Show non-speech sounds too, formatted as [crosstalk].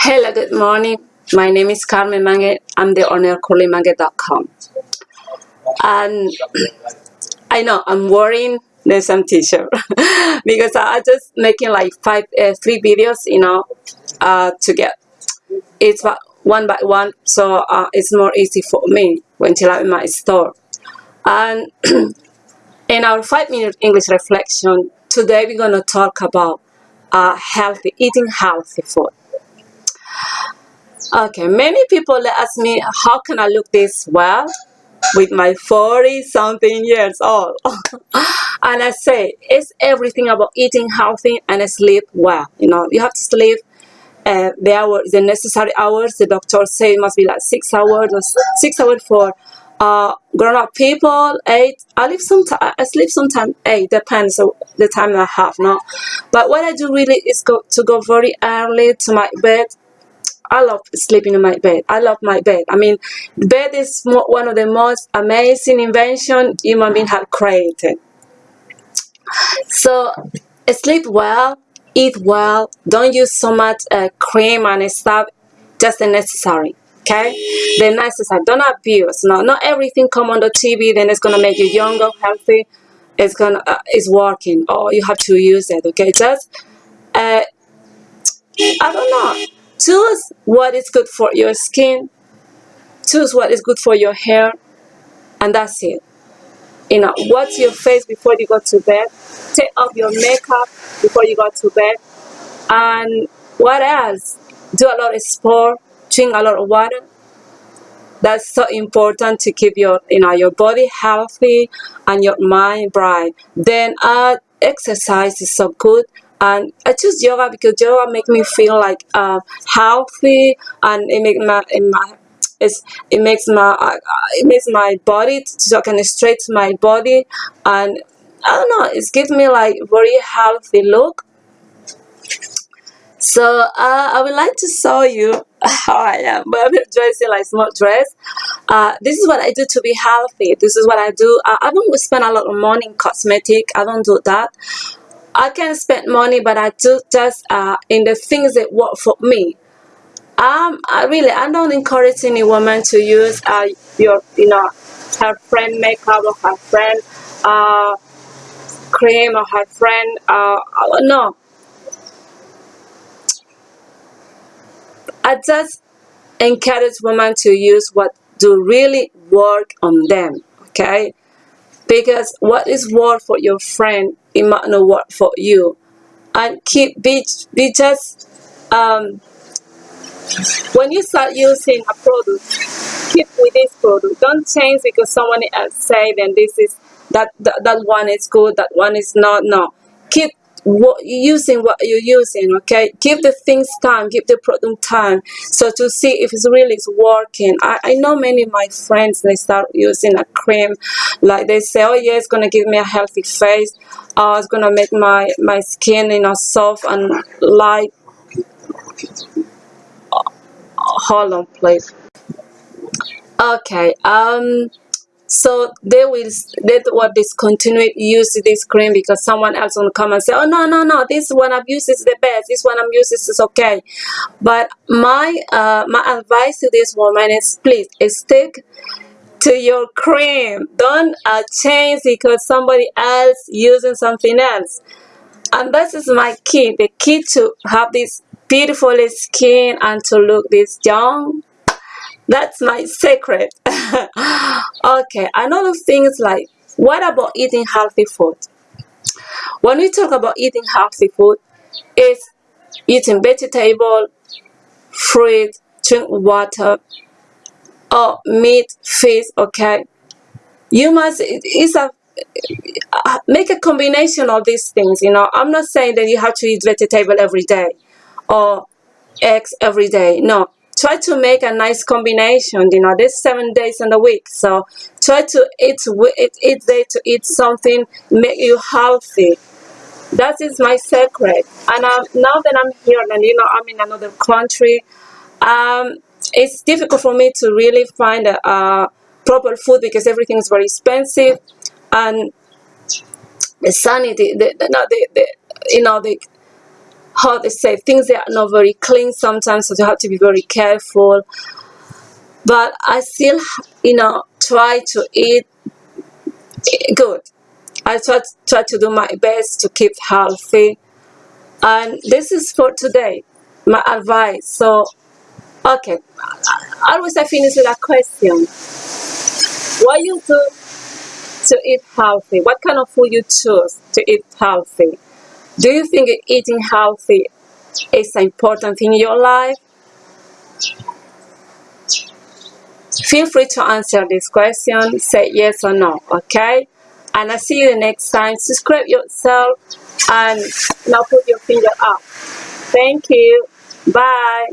Hello, good morning. My name is Carmen Mange. I'm the owner of CurlyMange.com. And I know I'm wearing the same t-shirt [laughs] because I just making like five, uh, three videos, you know, uh, to get it's one by one, so uh, it's more easy for me when I'm in my store. And [clears throat] in our five-minute English reflection, today we're gonna talk about uh, healthy eating healthy food. Okay, many people ask me, how can I look this well with my 40 something years old? [laughs] and I say, it's everything about eating healthy and sleep well. You know, you have to sleep uh, the hours, the necessary hours. The doctor say it must be like six hours or six hours for uh, grown-up people. Eight. I live. I sleep sometimes eight. Depends on the time I have. No, but what I do really is go to go very early to my bed I love sleeping in my bed. I love my bed. I mean, bed is one of the most amazing inventions human being have created. So, sleep well, eat well, don't use so much uh, cream and stuff, just the necessary. Okay, the necessary. Don't abuse. No, not everything come on the TV. Then it's gonna make you younger, healthy. It's gonna uh, it's working, or you have to use it. Okay, just uh, I don't know Choose what is good for your skin. Choose what is good for your hair. And that's it. You know, watch your face before you go to bed. Take off your makeup before you go to bed. And what else? Do a lot of sport. Drink a lot of water. That's so important to keep your, you know, your body healthy and your mind bright. Then uh, exercise is so good and I choose yoga because yoga make me feel like uh, healthy and it make my, my it's, it makes my uh, it makes my body so I can stretch my body. And I don't know it gives me like very healthy look. So uh, I would like to show you [laughs] how I am but I'm dressing like small dress. Uh, this is what I do to be healthy. This is what I do. I, I don't spend a lot of money in cosmetic. I don't do that I can spend money, but I do just uh, in the things that work for me. Um, I really, I don't encourage any woman to use uh, your, you know, her friend makeup or her friend uh, cream or her friend, uh, uh no. I just encourage women to use what do really work on them, okay? Because what is work for your friend it might not work for you. And keep be, be just um, when you start using a product keep with this product. Don't change because someone else say then this is that, that that one is good that one is not no. Keep what you're using what you're using okay? Give the things time give the product time so to see if it's really is working. I, I know many of my friends they start using a cream like they say oh yeah it's gonna give me a healthy face. Uh, it's gonna make my my skin you know soft and light. Hold on please. Okay um so they will they will discontinue use this cream because someone else will come and say oh no no no this one i've used is the best. This one i'm using is okay. But my uh, my advice to this woman is please stick to your cream. Don't uh, change because somebody else using something else. And this is my key the key to have this beautiful skin and to look this young that's my secret. [laughs] okay, another thing is like, what about eating healthy food? When we talk about eating healthy food, it's eating vegetable, fruit, drink water, or meat, fish, okay? You must, it's a, uh, make a combination of these things, you know. I'm not saying that you have to eat vegetable every day or eggs every day. No, try to make a nice combination you know there's seven days in the week. So try to eat each day to eat something make you healthy. That is my secret. And now that i'm here and you know i'm in another country um, it's difficult for me to really find a, a proper food because everything is very expensive. And the sanity the, the, the, the you know the how they say things that are not very clean sometimes so you have to be very careful. But i still you know try to eat good. I try, try to do my best to keep healthy. And this is for today my advice. So okay. Always i finish with a question. What you do to eat healthy? What kind of food you choose to eat healthy do you think eating healthy is an important thing in your life? Feel free to answer this question, say yes or no, okay? And I'll see you the next time. Subscribe yourself and now put your finger up. Thank you. Bye.